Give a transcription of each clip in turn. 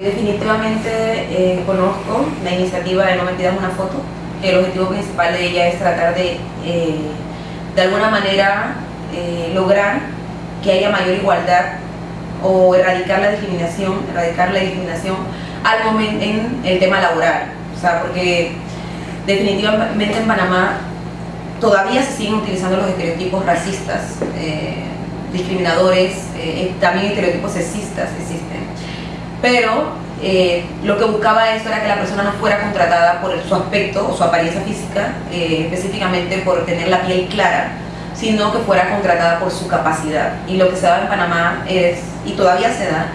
Definitivamente eh, conozco la iniciativa de No me pidas una foto. El objetivo principal de ella es tratar de, eh, de alguna manera, eh, lograr que haya mayor igualdad o erradicar la discriminación, erradicar la discriminación al momento en el tema laboral. O sea, porque definitivamente en Panamá todavía se siguen utilizando los estereotipos racistas, discriminadores, también estereotipos sexistas existen pero eh, lo que buscaba esto era que la persona no fuera contratada por su aspecto o su apariencia física, eh, específicamente por tener la piel clara, sino que fuera contratada por su capacidad. Y lo que se da en Panamá es, y todavía se da,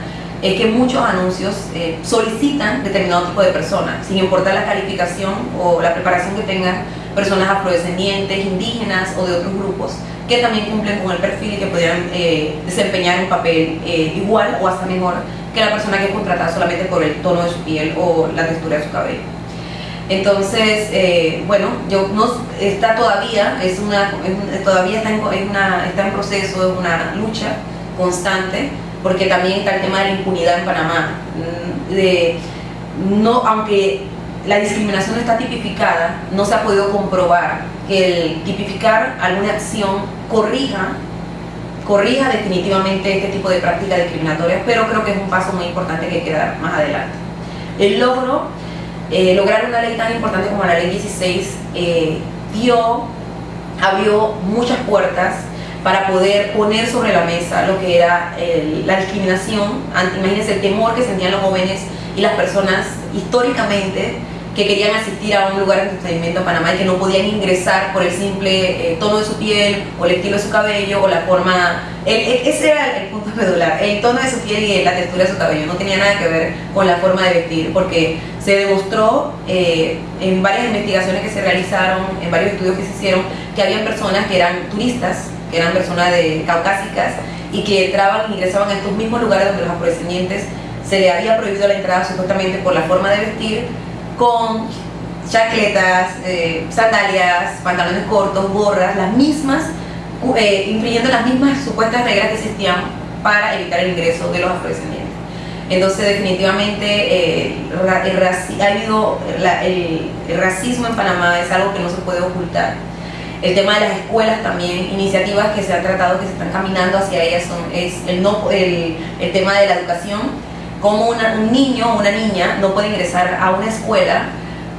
es que muchos anuncios eh, solicitan determinado tipo de personas, sin importar la calificación o la preparación que tengan personas afrodescendientes, indígenas o de otros grupos, que también cumplen con el perfil y que pudieran desempeñar un papel igual o hasta mejor que la persona que es contratada solamente por el tono de su piel o la textura de su cabello. Entonces, eh, bueno, yo no está todavía, es una, todavía está en, una, está en proceso, es una lucha constante, porque también está el tema de la impunidad en Panamá. Mm, de, no, aunque la discriminación está tipificada, no se ha podido comprobar que el tipificar alguna acción corrija corrija definitivamente este tipo de prácticas discriminatorias, pero creo que es un paso muy importante que hay que dar más adelante. El logro, eh, lograr una ley tan importante como la ley 16, eh, dio, abrió muchas puertas para poder poner sobre la mesa lo que era la discriminación, imagínense el temor que sentían los jóvenes y las personas históricamente que querían asistir a un lugar de entretenimiento en Panamá y que no podían ingresar por el simple eh, tono de su piel o el estilo de su cabello o la forma... ese era el punto medular, el tono de su piel y la textura de su cabello, no tenía nada que ver con la forma de vestir, porque se demostró eh, en varias investigaciones que se realizaron, en varios estudios que se hicieron, que había personas que eran turistas, que eran personas de caucásicas y que entraban ingresaban a estos mismos lugares donde los afrodescendientes se le había prohibido la entrada supuestamente por la forma de vestir con chacletas, eh, sandalias, pantalones cortos, gorras, las mismas, eh, influyendo las mismas supuestas reglas que existían para evitar el ingreso de los afrodescendientes. Entonces definitivamente eh, el, ha habido el, racismo en Panamá es algo que no se puede ocultar. El tema de las escuelas también, iniciativas que se han tratado, que se están caminando hacia ellas, son, es el, no, el, el tema de la educación, como un niño o una niña no puede ingresar a una escuela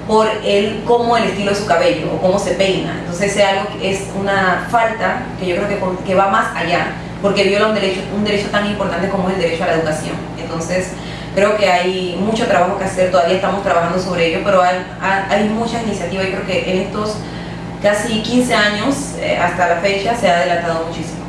por el cómo el estilo de su cabello o cómo se peina. Entonces es algo es una falta que yo creo que, que va más allá, porque viola un derecho, un derecho tan importante como es el derecho a la educación. Entonces creo que hay mucho trabajo que hacer, todavía estamos trabajando sobre ello, pero hay, hay muchas iniciativas y creo que en estos casi 15 años eh, hasta la fecha se ha delatado muchísimo.